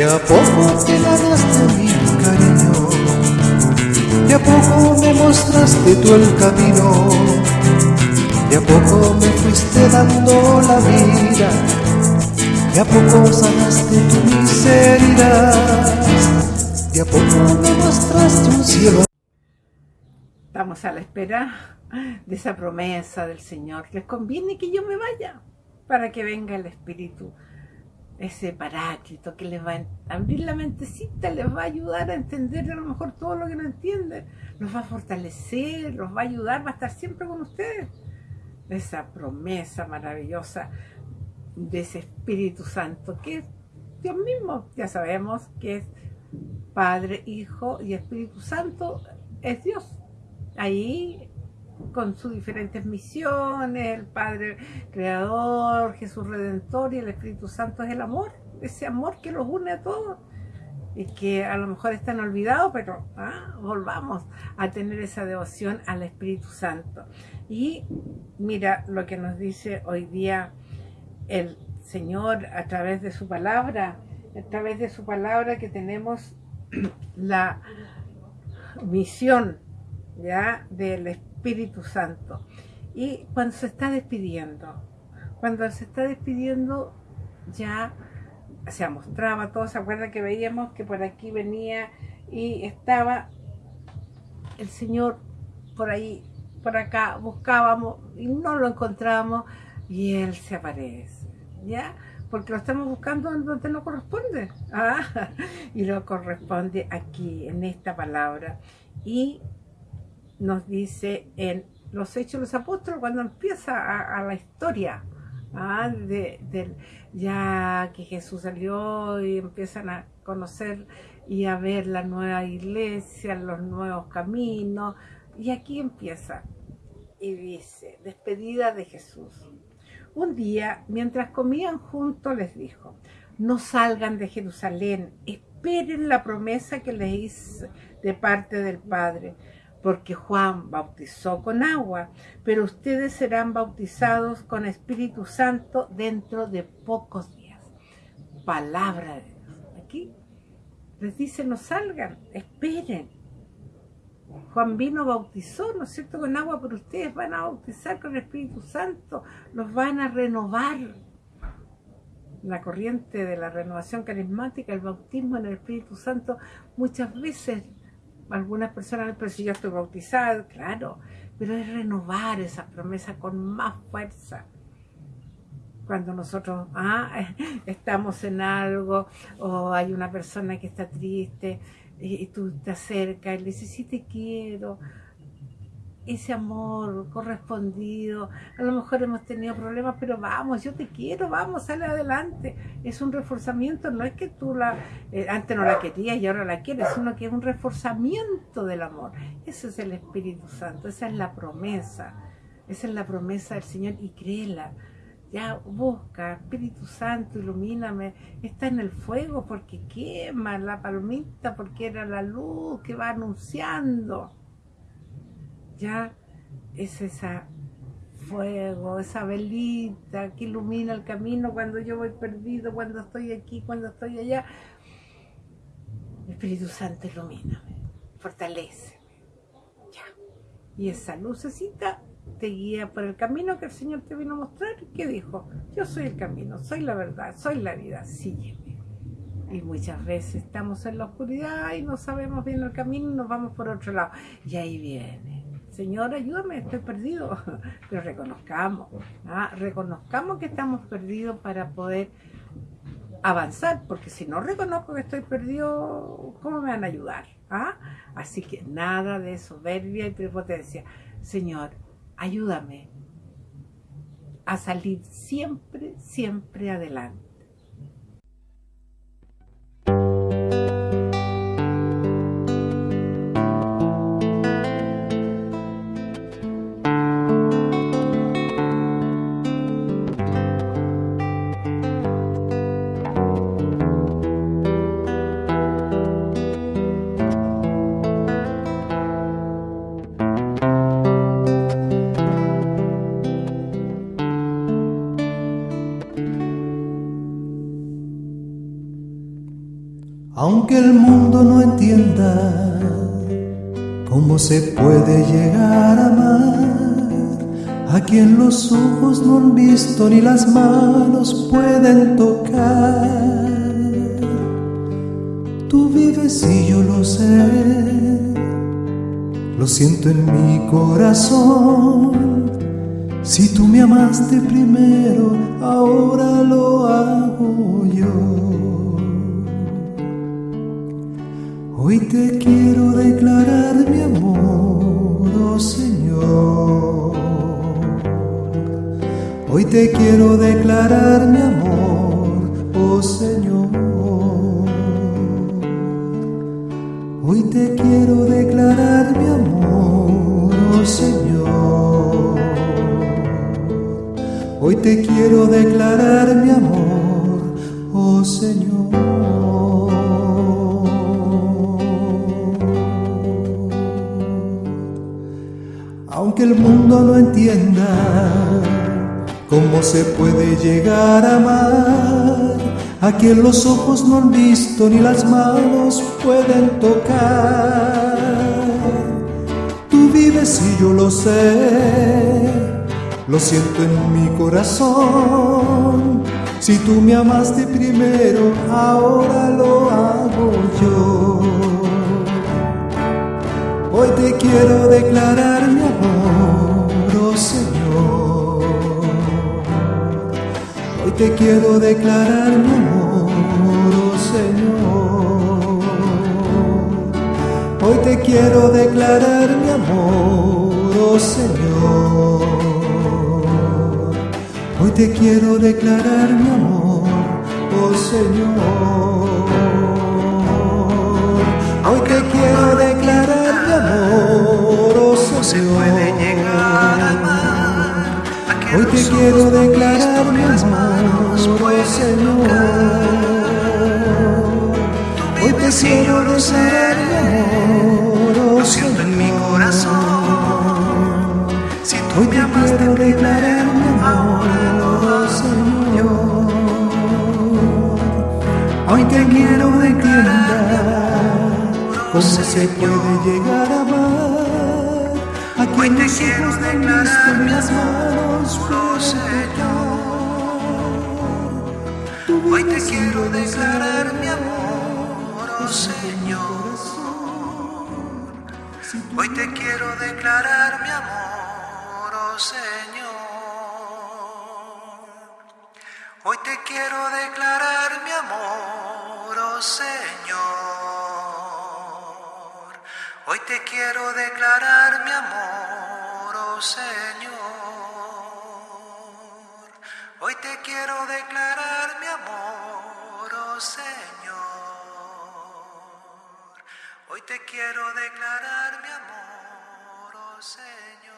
De a poco te ganaste mi cariño, de a poco me mostraste tú el camino, de a poco me fuiste dando la vida, de a poco sanaste tu miseria, de a poco me mostraste un cielo. Estamos a la espera de esa promesa del Señor. Les conviene que yo me vaya para que venga el Espíritu ese paráclito que les va a abrir la mentecita, les va a ayudar a entender a lo mejor todo lo que no entienden, los va a fortalecer, los va a ayudar, va a estar siempre con ustedes. Esa promesa maravillosa de ese Espíritu Santo, que es Dios mismo, ya sabemos que es Padre, Hijo y Espíritu Santo, es Dios. Ahí con sus diferentes misiones, el Padre Creador, Jesús Redentor y el Espíritu Santo es el amor, ese amor que los une a todos y que a lo mejor están olvidados, pero ah, volvamos a tener esa devoción al Espíritu Santo. Y mira lo que nos dice hoy día el Señor a través de su palabra, a través de su palabra que tenemos la misión ya del Espíritu Espíritu Santo. Y cuando se está despidiendo, cuando se está despidiendo ya se mostraba, todos se acuerdan que veíamos que por aquí venía y estaba el Señor por ahí, por acá, buscábamos y no lo encontramos y Él se aparece, ¿ya? Porque lo estamos buscando donde no corresponde, ¿ah? y lo corresponde aquí, en esta palabra. Y nos dice en los Hechos de los Apóstoles, cuando empieza a, la historia, ¿ah? ya que Jesús salió y empiezan a conocer y a ver la nueva iglesia, los nuevos caminos, y aquí empieza, y dice, despedida de Jesús. Un día, mientras comían juntos, les dijo, no salgan de Jerusalén, esperen la promesa que les hice de parte del Padre, porque Juan bautizó con agua, pero ustedes serán bautizados con Espíritu Santo dentro de pocos días. Palabra de Dios. Aquí les dice, no salgan, esperen. Juan vino, bautizó, ¿no es cierto?, con agua, pero ustedes van a bautizar con Espíritu Santo, los van a renovar. La corriente de la renovación carismática, el bautismo en el Espíritu Santo, muchas veces algunas personas, pero si yo estoy bautizado, claro, pero es renovar esa promesa con más fuerza. Cuando nosotros ah, estamos en algo o hay una persona que está triste y, tú te acercas y le dices, sí te quiero, ese amor correspondido. A lo mejor hemos tenido problemas, pero vamos, yo te quiero, vamos, sale adelante. Es un reforzamiento, no es que tú la eh, antes no la querías y ahora la quieres, sino que es un reforzamiento del amor. Ese es el Espíritu Santo, esa es la promesa. Esa es la promesa del Señor y créela. Ya busca, Espíritu Santo, ilumíname. Está en el fuego porque quema la palmita, porque era la luz que va anunciando ya es ese fuego, esa velita que ilumina el camino cuando yo voy perdido, cuando estoy aquí, cuando estoy allá. Espíritu Santo, ilumíname, fortaleceme. Ya. Y esa lucecita te guía por el camino que el Señor te vino a mostrar. ¿Qué dijo? Yo soy el camino, soy la verdad, soy la vida, sígueme. Y muchas veces estamos en la oscuridad y no sabemos bien el camino y nos vamos por otro lado. Y ahí viene Señor, ayúdame, estoy perdido. Pero reconozcamos, ¿ah? reconozcamos que estamos perdidos para poder avanzar, porque si no reconozco que estoy perdido, ¿cómo me van a ayudar? ¿Ah? Así que nada de soberbia y prepotencia. Señor, ayúdame a salir siempre, siempre adelante. Aunque el mundo no entienda cómo se puede llegar a amar a quien los ojos no han visto ni las manos pueden tocar. Tú vives y yo lo sé, lo siento en mi corazón. Si tú me amaste primero, te quiero declarar mi amor, oh Señor. Hoy te quiero declarar mi amor, oh Señor. Hoy te quiero declarar mi amor, oh Señor. Hoy te quiero declarar mi amor, oh Señor. El mundo no entienda cómo se puede llegar a amar a quien los ojos no han visto ni las manos pueden tocar. Tú vives y yo lo sé, lo siento en mi corazón. Si tú me amaste primero, ahora lo hago yo. Hoy te quiero declarar te quiero declarar mi amor, oh Señor. Hoy te quiero declarar mi amor, oh Señor. Hoy te quiero declarar mi amor, oh Señor. Hoy te quiero declarar quiero declarar mi amor, oh Señor. Hoy te quiero declarar mi amor, oh siento en mi Señor. corazón. Si tú Hoy me te amaste quiero declarar mi ahora lo amor, oh Señor. Hoy te quiero declarar cómo se puede llegar a Hoy te quiero declarar visto ni mi las manos oh Señor. Hoy te quiero declarar mi amor, oh Señor. Hoy te quiero declarar mi amor, oh Señor. Hoy te quiero declarar mi amor, oh Señor. Hoy te quiero declarar mi amor, Señor. Hoy te quiero declarar mi amor, oh Señor. Hoy te quiero declarar mi amor, oh Señor.